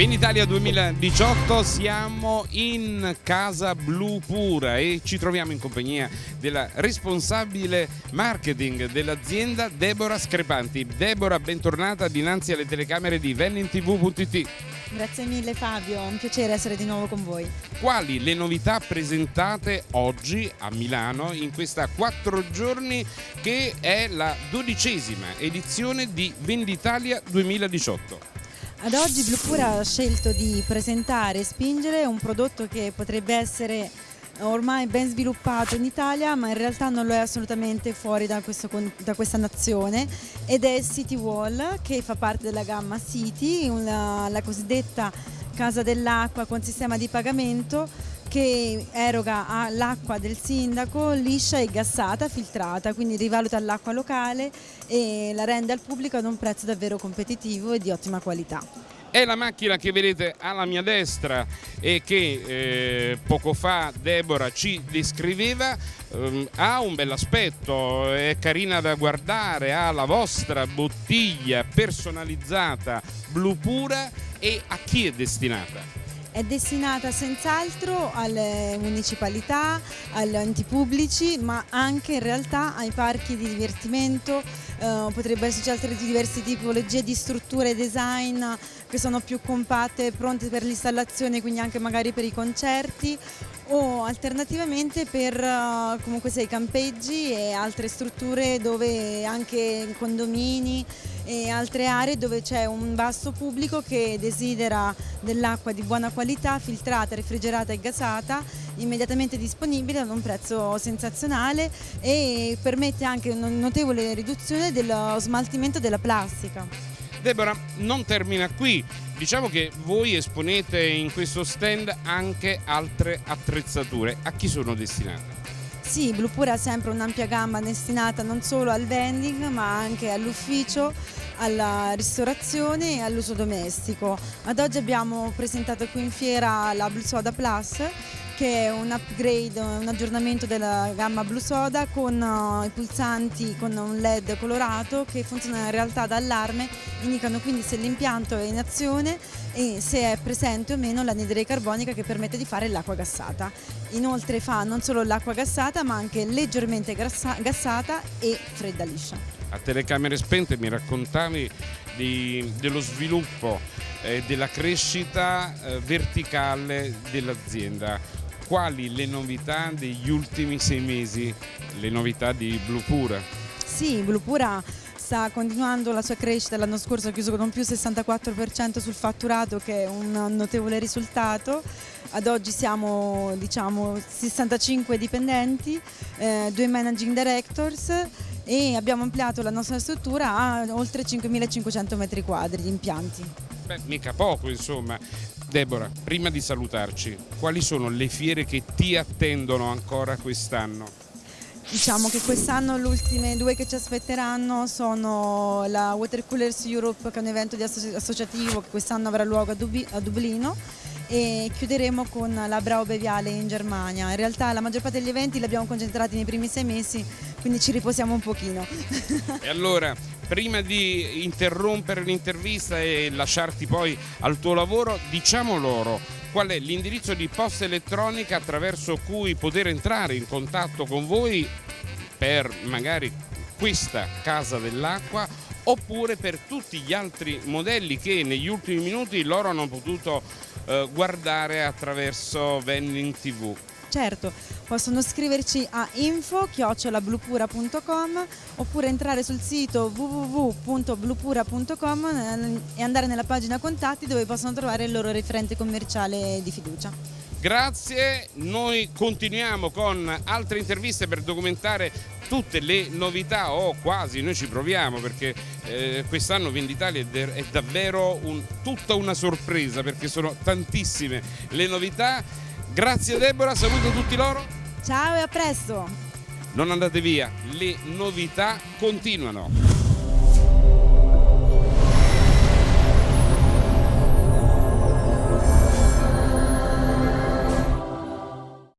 Benitalia 2018 siamo in Casa Blu Pura e ci troviamo in compagnia della responsabile marketing dell'azienda Deborah Screpanti. Deborah, bentornata dinanzi alle telecamere di VenninTV.it. Grazie mille Fabio, è un piacere essere di nuovo con voi. Quali le novità presentate oggi a Milano in questa quattro giorni che è la dodicesima edizione di Venditalia 2018? Ad oggi Blue Pura ha scelto di presentare e spingere un prodotto che potrebbe essere ormai ben sviluppato in Italia ma in realtà non lo è assolutamente fuori da, questo, da questa nazione ed è City Wall che fa parte della gamma City, una, la cosiddetta casa dell'acqua con sistema di pagamento che eroga l'acqua del sindaco liscia e gassata, filtrata, quindi rivaluta l'acqua locale e la rende al pubblico ad un prezzo davvero competitivo e di ottima qualità. È la macchina che vedete alla mia destra e che eh, poco fa Deborah ci descriveva, eh, ha un bel aspetto, è carina da guardare, ha la vostra bottiglia personalizzata blu pura e a chi è destinata? È destinata senz'altro alle municipalità, agli enti pubblici, ma anche in realtà ai parchi di divertimento, eh, potrebbe esserci altre diverse tipologie di strutture design che sono più compatte, pronte per l'installazione, quindi anche magari per i concerti o alternativamente per uh, comunque sei campeggi e altre strutture dove anche condomini e altre aree dove c'è un vasto pubblico che desidera dell'acqua di buona qualità, filtrata, refrigerata e gasata, immediatamente disponibile ad un prezzo sensazionale e permette anche una notevole riduzione dello smaltimento della plastica. Deborah, non termina qui, diciamo che voi esponete in questo stand anche altre attrezzature, a chi sono destinate? Sì, Blue Pura ha sempre un'ampia gamma destinata non solo al vending ma anche all'ufficio, alla ristorazione e all'uso domestico. Ad oggi abbiamo presentato qui in fiera la Blue Soda Plus che è un upgrade, un aggiornamento della gamma Blue Soda con uh, i pulsanti con un LED colorato che funziona in realtà da allarme, indicano quindi se l'impianto è in azione e se è presente o meno l'anidride carbonica che permette di fare l'acqua gassata. Inoltre fa non solo l'acqua gassata ma anche leggermente gassata e fredda liscia. A telecamere spente mi raccontavi di, dello sviluppo eh, della crescita eh, verticale dell'azienda quali le novità degli ultimi sei mesi, le novità di Blue Pura? Sì, Blue Pura sta continuando la sua crescita, l'anno scorso ha chiuso con un più 64% sul fatturato che è un notevole risultato, ad oggi siamo diciamo 65 dipendenti, eh, due managing directors e abbiamo ampliato la nostra struttura a oltre 5.500 metri quadri di impianti. Beh, mica poco insomma. Deborah, prima di salutarci, quali sono le fiere che ti attendono ancora quest'anno? Diciamo che quest'anno le ultime due che ci aspetteranno sono la Water Coolers Europe che è un evento associativo che quest'anno avrà luogo a Dublino e chiuderemo con la Brau Beviale in Germania. In realtà la maggior parte degli eventi li abbiamo concentrati nei primi sei mesi, quindi ci riposiamo un pochino. E allora, prima di interrompere l'intervista e lasciarti poi al tuo lavoro, diciamo loro qual è l'indirizzo di posta elettronica attraverso cui poter entrare in contatto con voi per magari questa casa dell'acqua oppure per tutti gli altri modelli che negli ultimi minuti loro hanno potuto eh, guardare attraverso Vending TV. Certo, possono scriverci a info-bluepura.com oppure entrare sul sito www.bluepura.com eh, e andare nella pagina contatti dove possono trovare il loro referente commerciale di fiducia. Grazie, noi continuiamo con altre interviste per documentare tutte le novità o quasi, noi ci proviamo perché eh, quest'anno Venditalia è davvero un, tutta una sorpresa perché sono tantissime le novità. Grazie Deborah, saluto tutti loro. Ciao e a presto. Non andate via, le novità continuano.